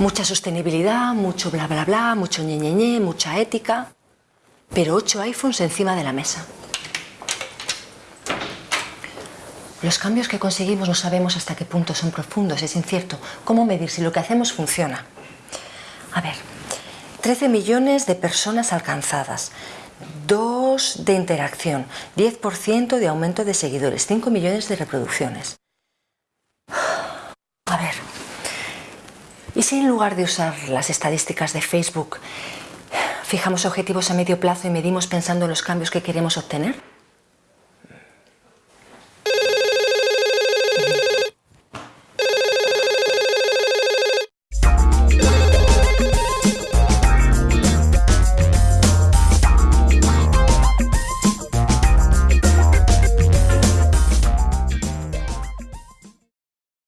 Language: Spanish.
Mucha sostenibilidad, mucho bla bla bla, mucho ñe, ñe, ñe, mucha ética, pero ocho iPhones encima de la mesa. Los cambios que conseguimos no sabemos hasta qué punto son profundos, es incierto. ¿Cómo medir si lo que hacemos funciona? A ver, 13 millones de personas alcanzadas, 2 de interacción, 10% de aumento de seguidores, 5 millones de reproducciones. A ver, ¿y si en lugar de usar las estadísticas de Facebook fijamos objetivos a medio plazo y medimos pensando en los cambios que queremos obtener?